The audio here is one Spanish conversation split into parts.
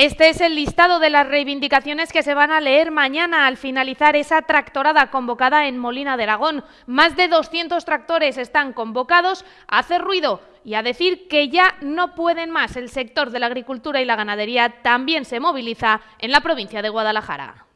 Este es el listado de las reivindicaciones que se van a leer mañana al finalizar esa tractorada convocada en Molina de Aragón. Más de 200 tractores están convocados a hacer ruido y a decir que ya no pueden más. El sector de la agricultura y la ganadería también se moviliza en la provincia de Guadalajara.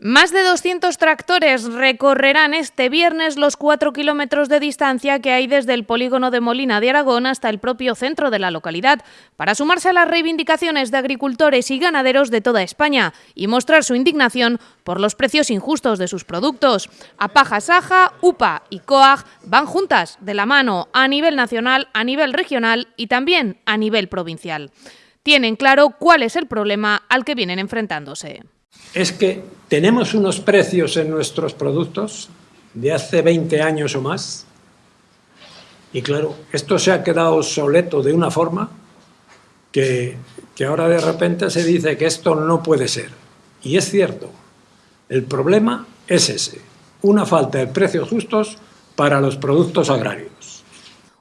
Más de 200 tractores recorrerán este viernes los cuatro kilómetros de distancia que hay desde el polígono de Molina de Aragón hasta el propio centro de la localidad, para sumarse a las reivindicaciones de agricultores y ganaderos de toda España y mostrar su indignación por los precios injustos de sus productos. Apaja Saja, UPA y COAG van juntas, de la mano, a nivel nacional, a nivel regional y también a nivel provincial. Tienen claro cuál es el problema al que vienen enfrentándose es que tenemos unos precios en nuestros productos de hace 20 años o más y claro, esto se ha quedado obsoleto de una forma que, que ahora de repente se dice que esto no puede ser. Y es cierto, el problema es ese, una falta de precios justos para los productos agrarios.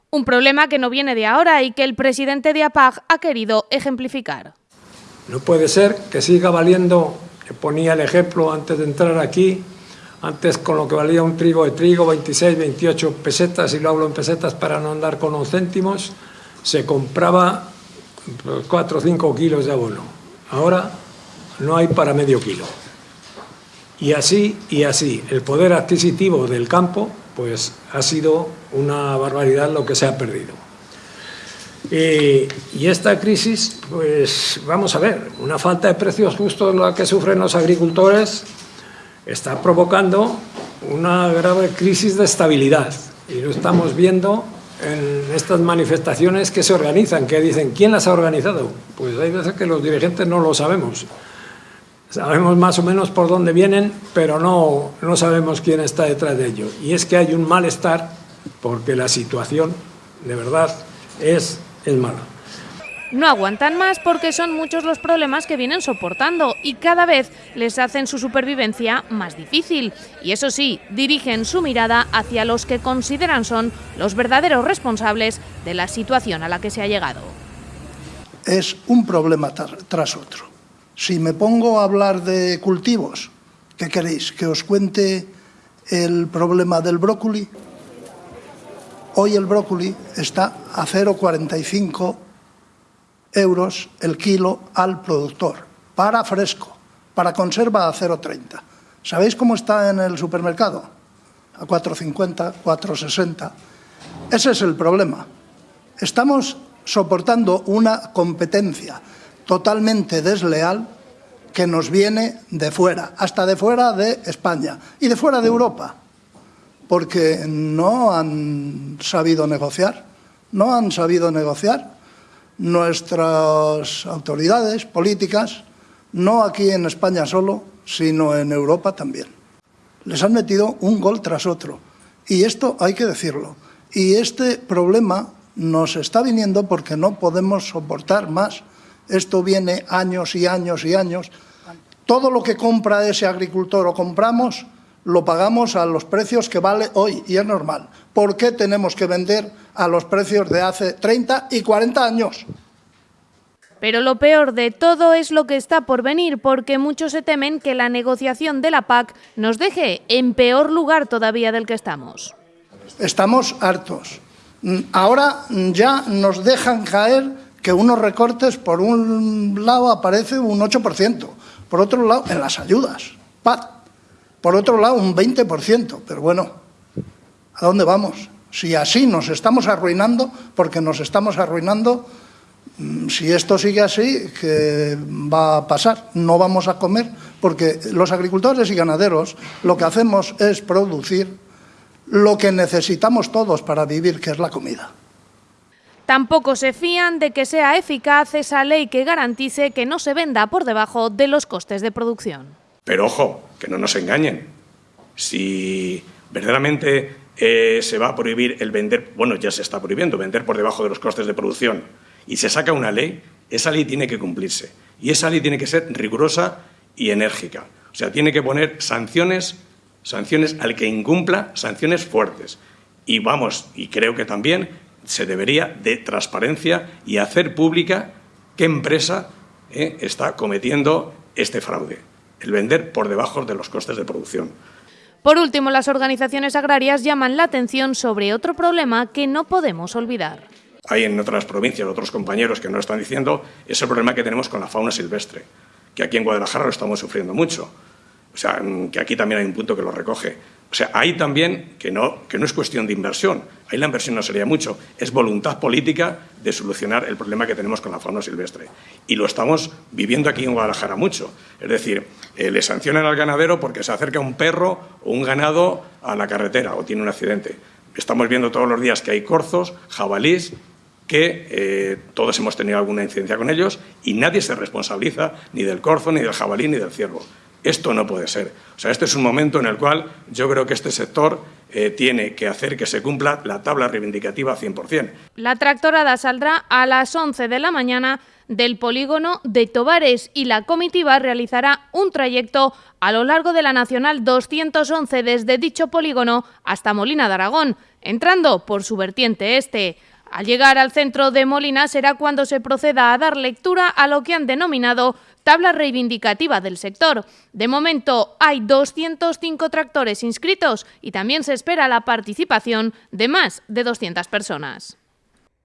Un problema que no viene de ahora y que el presidente de APAG ha querido ejemplificar. No puede ser que siga valiendo ponía el ejemplo antes de entrar aquí, antes con lo que valía un trigo de trigo, 26, 28 pesetas, y lo hablo en pesetas para no andar con los céntimos, se compraba 4 o 5 kilos de abono. Ahora no hay para medio kilo. Y así, y así, el poder adquisitivo del campo pues ha sido una barbaridad lo que se ha perdido. Y, esta crisis, pues vamos a ver, una falta de precios justos la que sufren los agricultores está provocando una grave crisis de estabilidad. Y lo estamos viendo en estas manifestaciones que se organizan, que dicen, ¿quién las ha organizado? Pues hay veces que los dirigentes no lo sabemos. Sabemos más o menos por dónde vienen, pero no, no sabemos quién está detrás de ello. Y es que hay un malestar porque la situación, de verdad, es es malo. No aguantan más porque son muchos los problemas que vienen soportando y cada vez les hacen su supervivencia más difícil. Y eso sí, dirigen su mirada hacia los que consideran son los verdaderos responsables de la situación a la que se ha llegado. Es un problema tras otro. Si me pongo a hablar de cultivos, ¿qué queréis? ¿Que os cuente el problema del brócoli? Hoy el brócoli está a 0,45 euros el kilo al productor, para fresco, para conserva a 0,30. ¿Sabéis cómo está en el supermercado? A 4,50, 4,60. Ese es el problema. Estamos soportando una competencia totalmente desleal que nos viene de fuera, hasta de fuera de España y de fuera de Europa porque no han sabido negociar, no han sabido negociar nuestras autoridades políticas, no aquí en España solo, sino en Europa también. Les han metido un gol tras otro. Y esto hay que decirlo. Y este problema nos está viniendo porque no podemos soportar más. Esto viene años y años y años. Todo lo que compra ese agricultor o compramos lo pagamos a los precios que vale hoy y es normal. ¿Por qué tenemos que vender a los precios de hace 30 y 40 años? Pero lo peor de todo es lo que está por venir, porque muchos se temen que la negociación de la PAC nos deje en peor lugar todavía del que estamos. Estamos hartos. Ahora ya nos dejan caer que unos recortes, por un lado aparece un 8%, por otro lado en las ayudas. PAC por otro lado, un 20%, pero bueno, ¿a dónde vamos? Si así nos estamos arruinando, porque nos estamos arruinando, mm, si esto sigue así, ¿qué va a pasar? No vamos a comer, porque los agricultores y ganaderos lo que hacemos es producir lo que necesitamos todos para vivir, que es la comida. Tampoco se fían de que sea eficaz esa ley que garantice que no se venda por debajo de los costes de producción. Pero ojo, que no nos engañen. Si verdaderamente eh, se va a prohibir el vender, bueno, ya se está prohibiendo, vender por debajo de los costes de producción, y se saca una ley, esa ley tiene que cumplirse. Y esa ley tiene que ser rigurosa y enérgica. O sea, tiene que poner sanciones, sanciones al que incumpla, sanciones fuertes. Y vamos, y creo que también se debería de transparencia y hacer pública qué empresa ¿eh? está cometiendo este fraude, el vender por debajo de los costes de producción. Por último, las organizaciones agrarias llaman la atención sobre otro problema que no podemos olvidar. Hay en otras provincias otros compañeros que nos están diciendo, es el problema que tenemos con la fauna silvestre, que aquí en Guadalajara lo estamos sufriendo mucho. O sea, mm, que aquí también hay un punto que lo recoge. O sea, ahí también, que no, que no es cuestión de inversión, ahí la inversión no sería mucho, es voluntad política de solucionar el problema que tenemos con la fauna silvestre. Y lo estamos viviendo aquí en Guadalajara mucho. Es decir, eh, le sancionan al ganadero porque se acerca un perro o un ganado a la carretera o tiene un accidente. Estamos viendo todos los días que hay corzos, jabalís, que eh, todos hemos tenido alguna incidencia con ellos y nadie se responsabiliza ni del corzo, ni del jabalí, ni del ciervo. Esto no puede ser. O sea, este es un momento en el cual yo creo que este sector eh, tiene que hacer que se cumpla la tabla reivindicativa 100%. La tractorada saldrá a las 11 de la mañana del polígono de Tobares y la comitiva realizará un trayecto a lo largo de la Nacional 211 desde dicho polígono hasta Molina de Aragón, entrando por su vertiente este. Al llegar al centro de Molina será cuando se proceda a dar lectura a lo que han denominado tabla reivindicativa del sector. De momento hay 205 tractores inscritos y también se espera la participación de más de 200 personas.